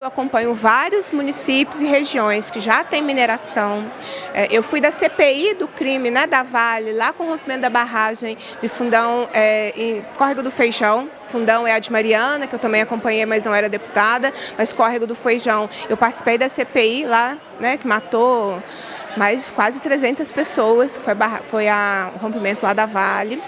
Eu acompanho vários municípios e regiões que já têm mineração. É, eu fui da CPI do crime né, da Vale, lá com o rompimento da barragem de Fundão é, em Córrego do Feijão. Fundão é a de Mariana, que eu também acompanhei, mas não era deputada, mas Córrego do Feijão. Eu participei da CPI lá, né, que matou mais quase 300 pessoas, que foi, foi a, o rompimento lá da Vale.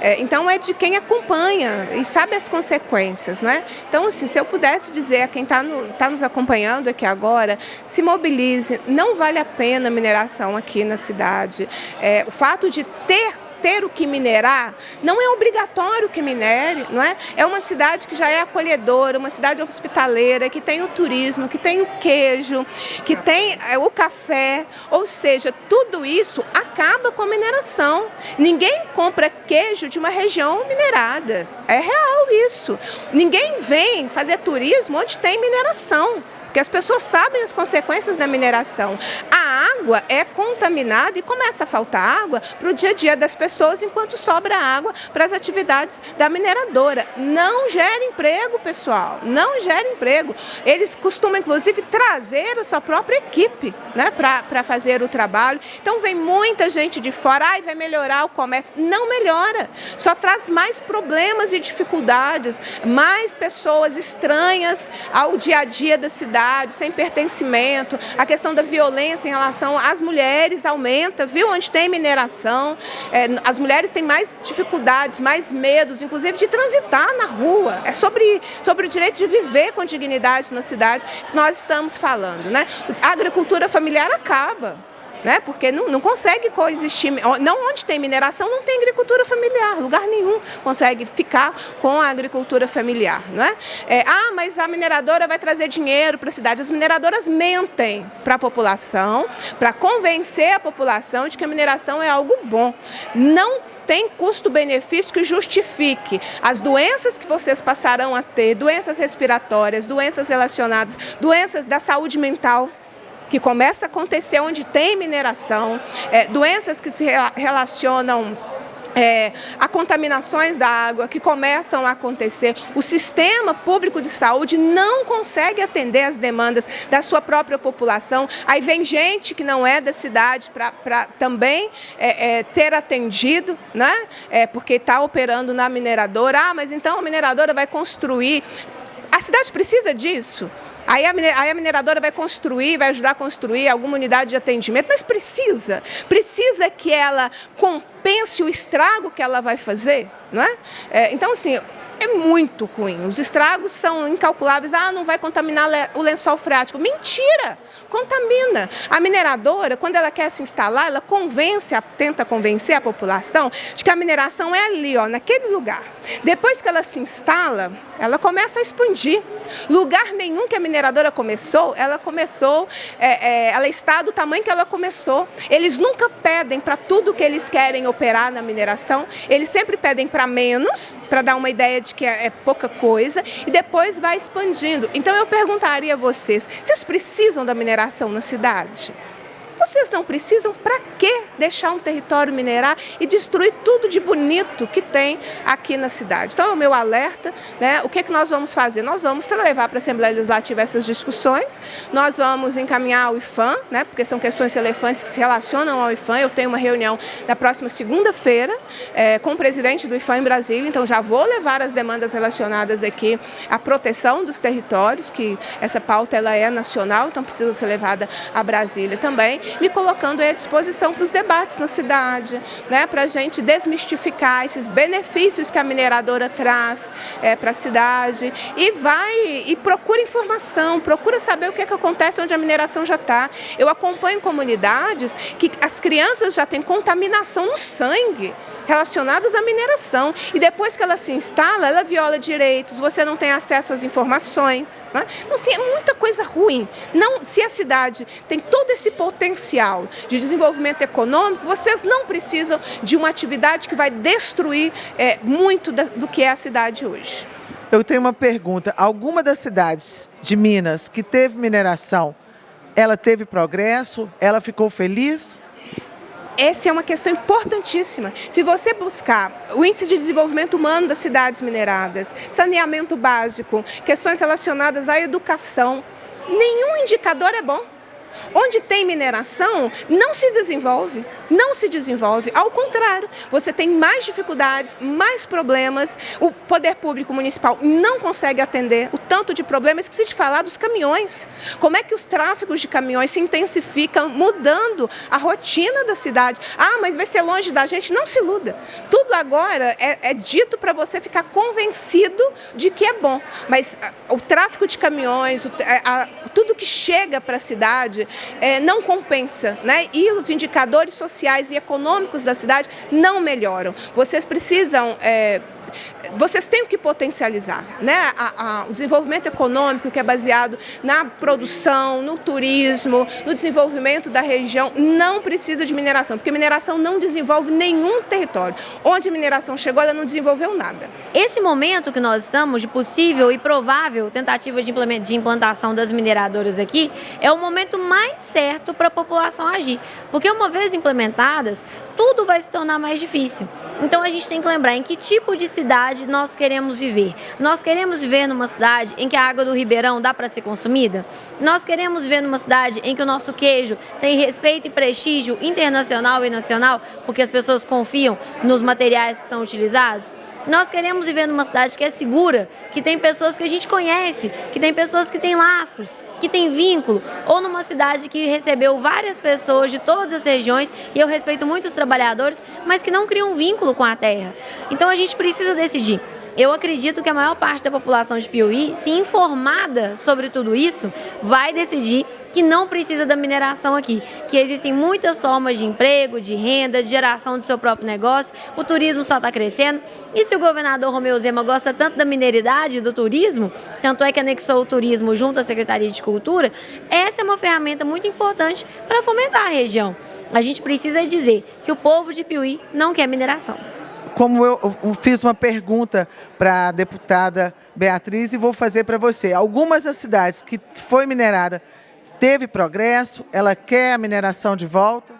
É, então é de quem acompanha e sabe as consequências, não é? Então, assim, se eu pudesse dizer a quem está no, tá nos acompanhando aqui agora, se mobilize, não vale a pena mineração aqui na cidade. É, o fato de ter ter o que minerar, não é obrigatório que minere, não é? É uma cidade que já é acolhedora, uma cidade hospitaleira, que tem o turismo, que tem o queijo, que tem é, o café, ou seja, tudo isso acaba com a mineração. Ninguém compra queijo de uma região minerada, é real isso. Ninguém vem fazer turismo onde tem mineração porque as pessoas sabem as consequências da mineração. A água é contaminada e começa a faltar água para o dia a dia das pessoas enquanto sobra água para as atividades da mineradora. Não gera emprego, pessoal, não gera emprego. Eles costumam, inclusive, trazer a sua própria equipe né, para fazer o trabalho. Então vem muita gente de fora, e vai melhorar o comércio. Não melhora, só traz mais problemas e dificuldades, mais pessoas estranhas ao dia a dia da cidade sem pertencimento, a questão da violência em relação às mulheres aumenta, viu? Onde tem mineração, é, as mulheres têm mais dificuldades, mais medos, inclusive de transitar na rua. É sobre, sobre o direito de viver com dignidade na cidade que nós estamos falando, né? A agricultura familiar acaba né? porque não, não consegue coexistir. Não onde tem mineração, não tem agricultura familiar, lugar nenhum consegue ficar com a agricultura familiar. Não é? é ah, mas a mineradora vai trazer dinheiro para a cidade. As mineradoras mentem para a população, para convencer a população de que a mineração é algo bom. Não tem custo-benefício que justifique as doenças que vocês passarão a ter, doenças respiratórias, doenças relacionadas, doenças da saúde mental que começa a acontecer onde tem mineração, é, doenças que se relacionam é, a contaminações da água que começam a acontecer. O sistema público de saúde não consegue atender as demandas da sua própria população. Aí vem gente que não é da cidade para também é, é, ter atendido, né? É, porque está operando na mineradora. Ah, mas então a mineradora vai construir. A cidade precisa disso. Aí a, mineradora vai construir, vai ajudar a construir alguma unidade de atendimento, mas precisa, precisa que ela compense o estrago que ela vai fazer, não é? é então, assim, é muito ruim. Os estragos são incalculáveis. Ah, não vai contaminar o lençol freático. Mentira! Contamina. A mineradora, quando ela quer se instalar, ela convence, tenta convencer a população de que a mineração é ali, ó, naquele lugar. Depois que ela se instala, ela começa a expandir. Lugar nenhum que a mineradora começou, ela começou, é, é, ela está do tamanho que ela começou. Eles nunca pedem para tudo que eles querem operar na mineração, eles sempre pedem para menos, para dar uma ideia de que é, é pouca coisa, e depois vai expandindo. Então eu perguntaria a vocês, vocês precisam da mineração na cidade? Vocês não precisam, para que deixar um território minerar e destruir tudo de bonito que tem aqui na cidade? Então, é o meu alerta, né? o que, é que nós vamos fazer? Nós vamos levar para a Assembleia Legislativa essas discussões, nós vamos encaminhar ao IFAM, né? porque são questões relevantes que se relacionam ao IFAM. Eu tenho uma reunião na próxima segunda-feira é, com o presidente do IFAM em Brasília, então já vou levar as demandas relacionadas aqui à proteção dos territórios, que essa pauta ela é nacional, então precisa ser levada a Brasília também me colocando à disposição para os debates na cidade, né, para a gente desmistificar esses benefícios que a mineradora traz é, para a cidade e vai e procura informação, procura saber o que, é que acontece onde a mineração já está. Eu acompanho comunidades que as crianças já têm contaminação no sangue, relacionadas à mineração. E depois que ela se instala, ela viola direitos, você não tem acesso às informações. Né? Então, assim, é muita coisa ruim. Não, se a cidade tem todo esse potencial de desenvolvimento econômico, vocês não precisam de uma atividade que vai destruir é, muito da, do que é a cidade hoje. Eu tenho uma pergunta. Alguma das cidades de Minas que teve mineração, ela teve progresso? Ela ficou feliz? Essa é uma questão importantíssima. Se você buscar o índice de desenvolvimento humano das cidades mineradas, saneamento básico, questões relacionadas à educação, Nenhum indicador é bom. Onde tem mineração, não se desenvolve, não se desenvolve. Ao contrário, você tem mais dificuldades, mais problemas. O poder público municipal não consegue atender o tanto de problemas que se falar dos caminhões. Como é que os tráficos de caminhões se intensificam, mudando a rotina da cidade? Ah, mas vai ser longe da gente. Não se iluda. Tudo agora é, é dito para você ficar convencido de que é bom. Mas ah, o tráfico de caminhões, a, a, tudo que chega para a cidade é, não compensa, né? E os indicadores sociais e econômicos da cidade não melhoram. Vocês precisam é, vocês têm que potencializar né? A, a, o desenvolvimento econômico que é baseado na produção, no turismo, no desenvolvimento da região, não precisa de mineração, porque mineração não desenvolve nenhum território. Onde a mineração chegou, ela não desenvolveu nada. Esse momento que nós estamos de possível e provável tentativa de implantação das mineradoras aqui é o momento mais certo para a população agir, porque uma vez implementadas, tudo vai se tornar mais difícil. Então a gente tem que lembrar em que tipo de nós queremos viver. Nós queremos viver numa cidade em que a água do Ribeirão dá para ser consumida? Nós queremos viver numa cidade em que o nosso queijo tem respeito e prestígio internacional e nacional, porque as pessoas confiam nos materiais que são utilizados? Nós queremos viver numa cidade que é segura, que tem pessoas que a gente conhece, que tem pessoas que têm laço, que tem vínculo, ou numa cidade que recebeu várias pessoas de todas as regiões, e eu respeito muito os trabalhadores, mas que não criam vínculo com a terra. Então a gente precisa decidir. Eu acredito que a maior parte da população de Piauí, se informada sobre tudo isso, vai decidir que não precisa da mineração aqui, que existem muitas formas de emprego, de renda, de geração do seu próprio negócio, o turismo só está crescendo, e se o governador Romeu Zema gosta tanto da mineridade, do turismo, tanto é que anexou o turismo junto à Secretaria de Cultura, essa é uma ferramenta muito importante para fomentar a região. A gente precisa dizer que o povo de Piuí não quer mineração como eu fiz uma pergunta para a deputada Beatriz e vou fazer para você. Algumas das cidades que foi minerada teve progresso, ela quer a mineração de volta?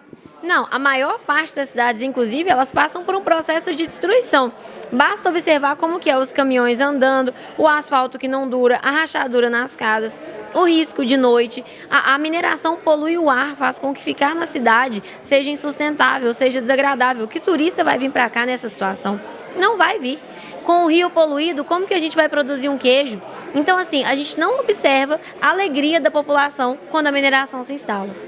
Não, a maior parte das cidades, inclusive, elas passam por um processo de destruição. Basta observar como que é os caminhões andando, o asfalto que não dura, a rachadura nas casas, o risco de noite. A, a mineração polui o ar, faz com que ficar na cidade seja insustentável, seja desagradável. Que turista vai vir para cá nessa situação? Não vai vir com o rio poluído, como que a gente vai produzir um queijo? Então, assim, a gente não observa a alegria da população quando a mineração se instala.